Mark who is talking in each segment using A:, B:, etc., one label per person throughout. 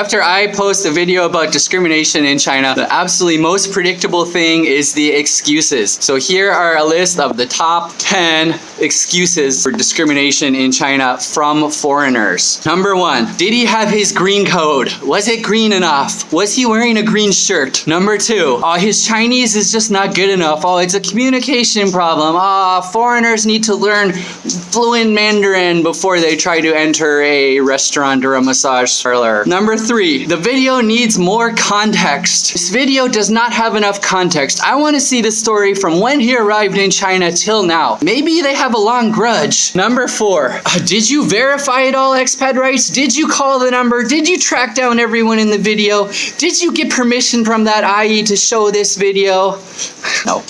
A: After I post a video about discrimination in China, the absolutely most predictable thing is the excuses. So here are a list of the top 10 excuses for discrimination in China from foreigners. Number one, did he have his green code? Was it green enough? Was he wearing a green shirt? Number two, oh, his Chinese is just not good enough. Oh, it's a communication problem. Ah, foreigners need to learn fluent Mandarin before they try to enter a restaurant or a massage parlor. Number three, the video needs more context. This video does not have enough context. I want to see the story from when he arrived in China till now. Maybe they have a long grudge. Number four, uh, did you verify it all, expat rights? Did you call the number? Did you track down everyone in the video? Did you get permission from that IE to show this video? No.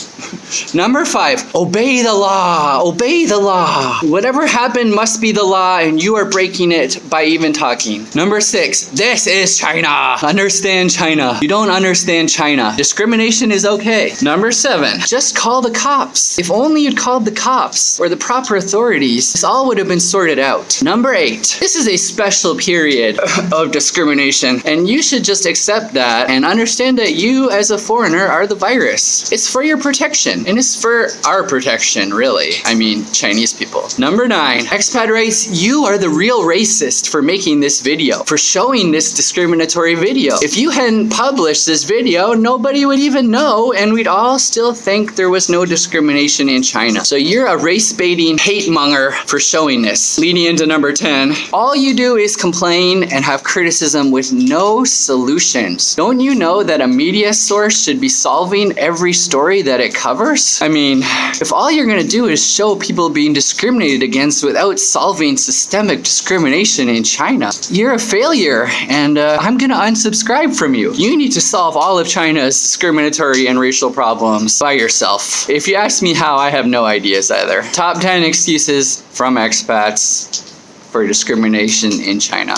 A: Number five, obey the law. Obey the law. Whatever happened must be the law, and you are breaking it by even talking. Number six, this is China. Understand China. You don't understand China. Discrimination is okay. Number seven, just call the cops. If only you'd called the cops or the proper authorities, this all would have been sorted out. Number eight, this is a special period of discrimination, and you should just accept that and understand that you, as a foreigner, are the virus. It's for your protection and it's for our protection, really. I mean, Chinese people. Number nine, expat race, you are the real racist for making this video, for showing this discriminatory video. If you hadn't published this video, nobody would even know, and we'd all still think there was no discrimination in China. So you're a race baiting hate monger for showing this. Leading into number 10, all you do is complain and have criticism with no solutions. Don't you know that a media source should be solving every story that it covers? I mean, if all you're gonna do is show people being discriminated against without solving systemic discrimination in China, you're a failure and uh, I'm gonna unsubscribe from you. You need to solve all of China's discriminatory and racial problems by yourself. If you ask me how, I have no ideas either. Top 10 excuses from expats for discrimination in China.